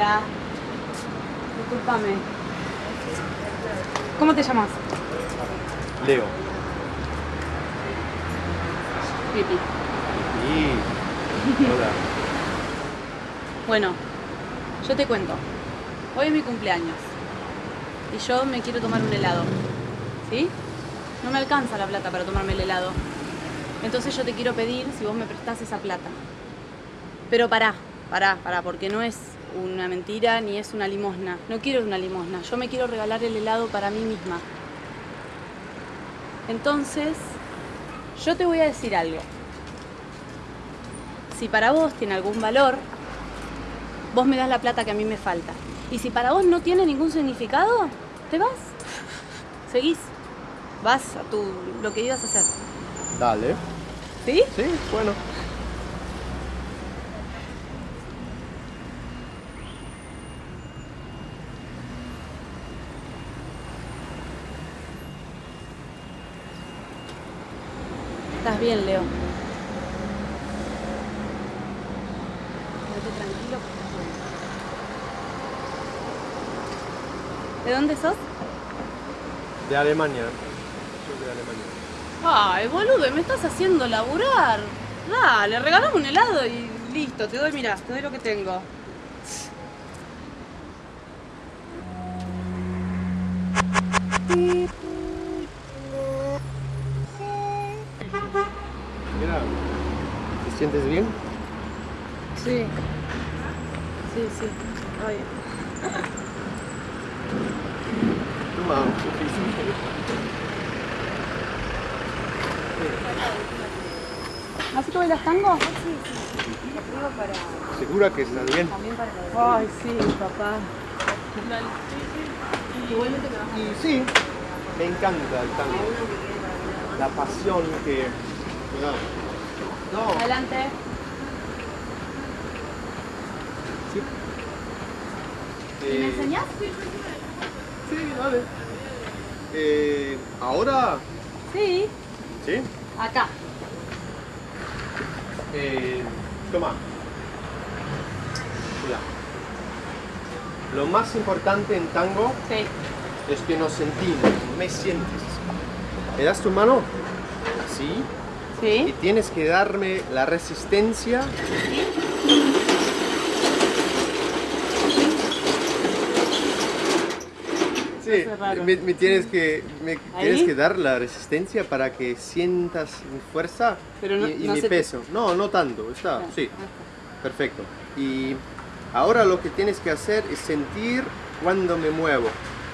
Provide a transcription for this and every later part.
Hola. Disculpame. ¿Cómo te llamas? Leo. Pipi. Y... Hola. Bueno, yo te cuento. Hoy es mi cumpleaños. Y yo me quiero tomar un helado. ¿Sí? No me alcanza la plata para tomarme el helado. Entonces yo te quiero pedir si vos me prestás esa plata. Pero pará, pará, pará, porque no es una mentira ni es una limosna. No quiero una limosna. Yo me quiero regalar el helado para mí misma. Entonces, yo te voy a decir algo. Si para vos tiene algún valor, vos me das la plata que a mí me falta. Y si para vos no tiene ningún significado, te vas. Seguís. Vas a tu, lo que ibas a hacer. Dale. ¿Sí? Sí, bueno. Bien, Leo. Quédate tranquilo que estás bien. ¿De dónde sos? De Alemania. Soy de Alemania. Ay, boludo, me estás haciendo laburar. Dale, regalame un helado y listo, te doy, mira, te doy lo que tengo ¿te sientes bien? Sí. Sí, sí. Ay. Toma. ¿Así que bailas tango? ¿Segura que estás bien? Ay, sí, papá. Y sí, me encanta el tango. La pasión que... No, Adelante. sí. ¿Y me Eh, enseñás? Sí, dale. Eh, ¿Ahora? Sí. Sí. Acá. Eh, toma. Mira. Lo más importante en tango Sí. es que nos sentimos, me sientes. ¿Me das tu mano? Así. Y Sí. tienes que darme la resistencia. Sí, raro. me, me tienes que tienes que dar la resistencia para que sientas mi fuerza Pero no- y, y no mi te- peso. No, no tanto, está, Ah, sí, ah, perfecto. Y ahora lo que tienes que hacer es sentir cuando me muevo,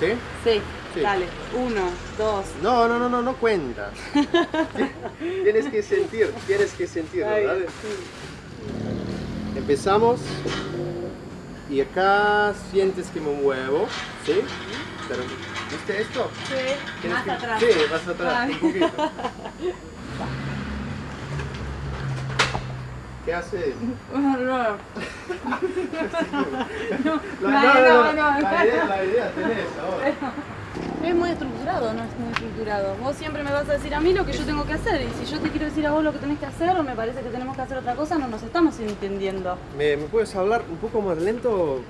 ¿sí? Sí. Sí. Dale. Uno, dos. No, no, no, no, no cuenta. tienes que sentir, tienes que sentirlo, Ay, ¿vale? sí. Empezamos y acá sientes que me muevo, ¿sí? Pero, ¿Viste esto? Sí. Más que- atrás. Sí, más atrás, Ay. un poquito. ¿Qué haces? No, no. No, no, no. La idea, la idea tenés ahora. Es muy estructurado, no es muy estructurado. Vos siempre me vas a decir a mí lo que yo tengo que hacer. Y si yo te quiero decir a vos lo que tenés que hacer o me parece que tenemos que hacer otra cosa, no nos estamos entendiendo. ¿Me, me puedes hablar un poco más lento?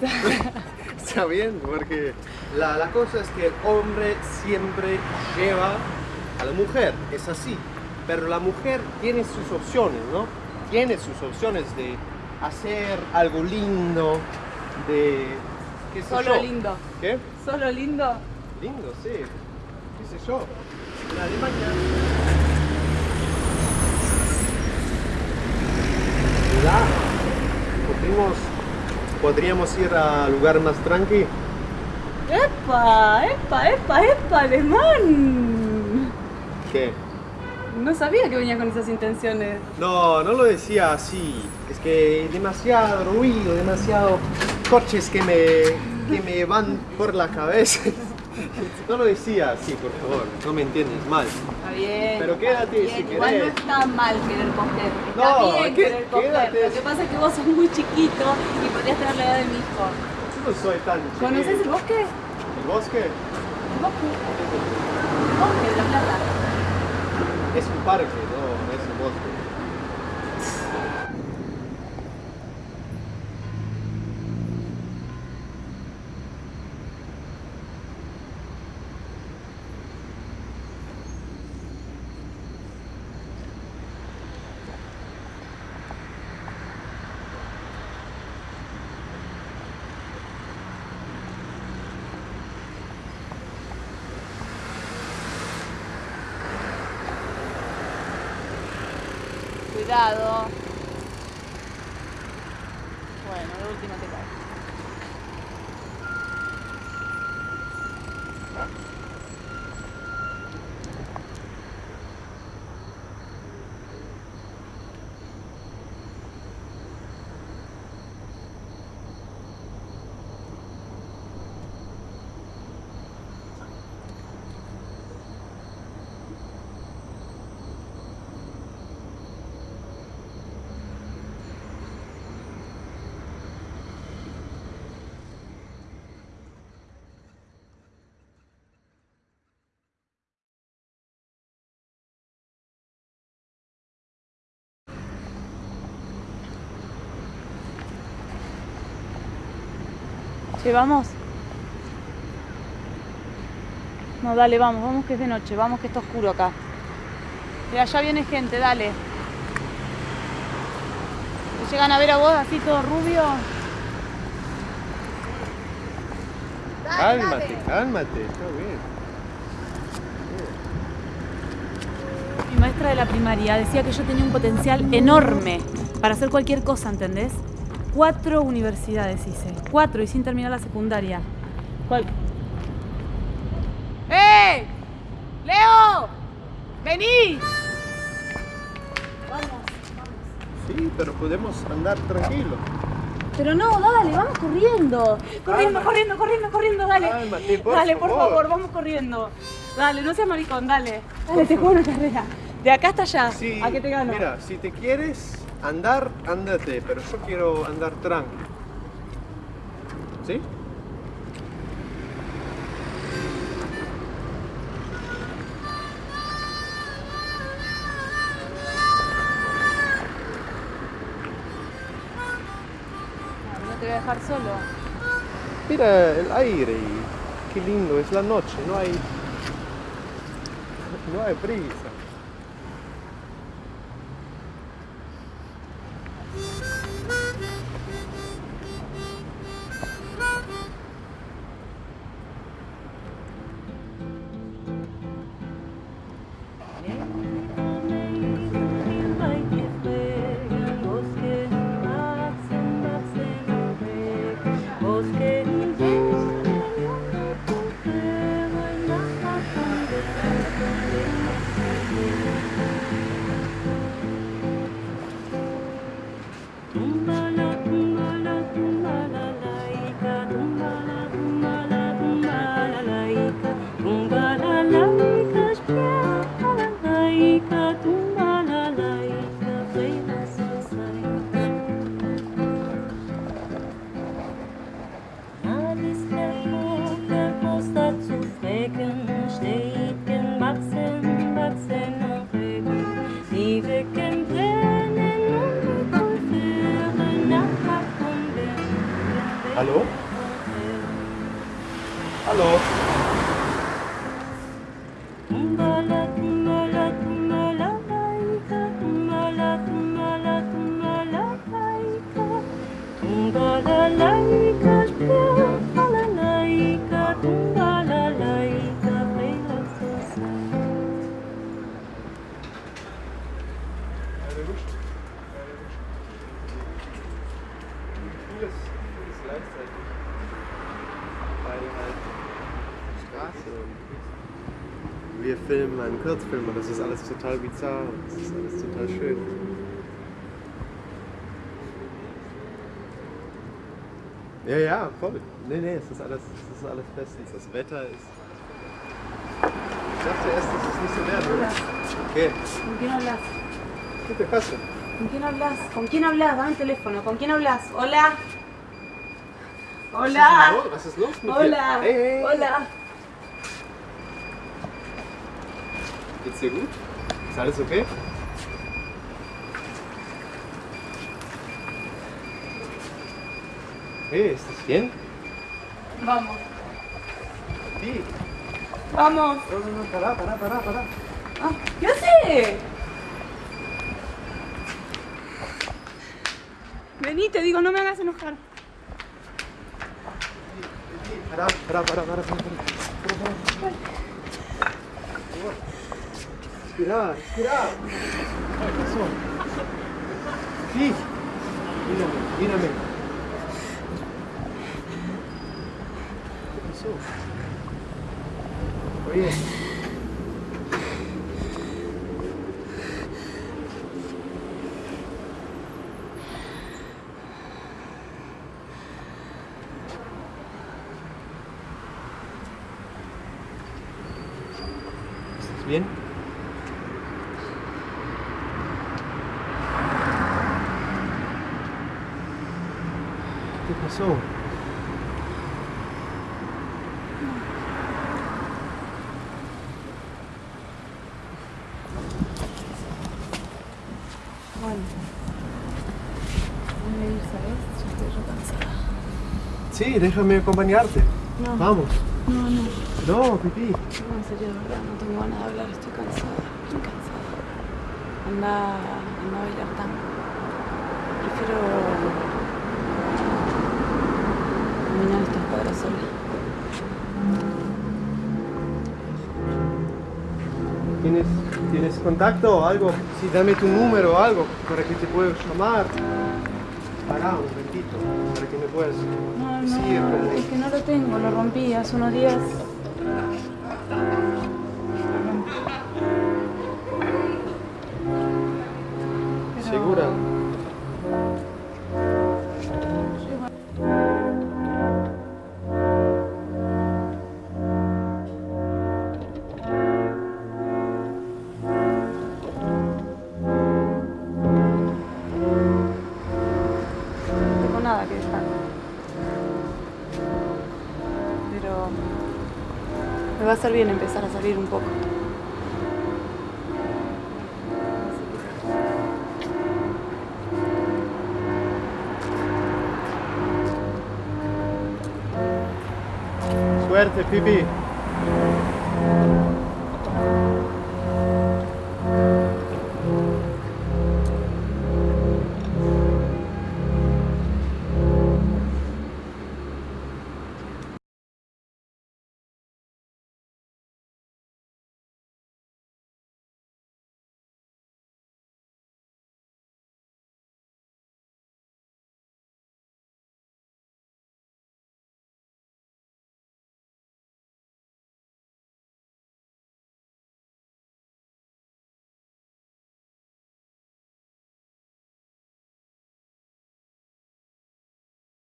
Está bien, porque la, la cosa es que el hombre siempre lleva a la mujer, es así. Pero la mujer tiene sus opciones, ¿no? Tiene sus opciones de hacer algo lindo, de... ¿Qué sé Solo yo? lindo. ¿Qué? Solo lindo. Lindo, sí. ¿Qué sé yo? Alemania... ¿Verdad? Podríamos, podríamos ir a lugar más tranqui. ¡Epa! ¡Epa! ¡Epa! ¡Epa! ¡Alemán! ¿Qué? No sabía que venía con esas intenciones. No, no lo decía así. Es que demasiado ruido, demasiado coches que me, que me van por la cabeza. No lo decía así, por favor. No me entiendes mal. Está bien. Pero quédate Bien, si Igual querés. no está mal querer coger. Está No, bien ¿qué- querer coger. quédate? Lo que pasa es que vos sos muy chiquito y podrías tener la edad de mi hijo. Yo no soy tan chiquito. ¿Conoces el bosque? ¿El bosque? El bosque. El bosque de la plata. Es un parque, no, no es un bosque. Cuidado. Bueno, de último te caes. Che, vamos. No, dale, vamos, vamos que es de noche, vamos que está oscuro acá. Mira, allá viene gente, dale. ¿Te llegan a ver a vos así todo rubio? Cálmate, cálmate, está bien. Mi maestra de la primaria decía que yo tenía un potencial enorme para hacer cualquier cosa, ¿entendés? Cuatro universidades hice, cuatro y sin terminar la secundaria. ¿Cuál? ¡Eh! ¡Leo! ¡Vení! Vamos, Sí, pero podemos andar tranquilo. Pero no, dale, vamos corriendo. Corriendo, Calma. corriendo, corriendo, corriendo, dale. Cálmate, por dale, por favor. favor, vamos corriendo. Dale, no seas maricón, dale. Dale, te juego una carrera. De acá hasta allá. Sí, ¿A qué te gano? Mira, si te quieres andar, ándate, pero yo quiero andar tranquilo. ¿Sí? No te voy a dejar solo. Mira el aire qué lindo es la noche, no hay. No hay prisa. sleeping total bizarr und das ist alles total schön. Ja, ja, voll. Nee, nee, es ist alles, es ist alles bestens. Das Wetter ist. Ich dachte erst, dass es nicht so werden würde. Okay, ¿Con quién hablas? ¿qué te pasa? ¿Con quién hablas? ¿Con quién hablas? Dame el teléfono. ¿Con quién hablas? Hola. Hola. Was ist los mit Hola. dir? Hey, hey. Hola. Geht's dir gut? Ist alles okay? Hey, ¿estás bien? Vamos. Sí. Vamos. No, no, no, pará, pará, pará, pará. Ah, ¿Qué hace? Vení, te digo, no me hagas enojar. Pará, pará, pará, pará, pará, pará. Pará, pará. Respirar, respirar. ¿Qué pasó? Sí. Mírame, mírame. ¿Qué pasó? Oye. ¿Estás bien? ¿Qué pasó? Bueno. Voy a ir, ¿sabes? Ya estoy yo cansada. Sí, déjame acompañarte. No. Vamos. No, no. No, pipí. No, en serio, de verdad, no tengo ganas de hablar, estoy cansada, estoy cansada. Anda, anda a bailar tango. Prefiero estas cuadras sola. ¿Tienes, ¿Tienes contacto o algo? Sí, dame tu número o algo para que te pueda llamar. Pará un momentito para que me puedas No, decir no, es que no lo tengo, lo rompí hace unos días. Va a hacer bien empezar a salir un poco. Suerte, Pipi.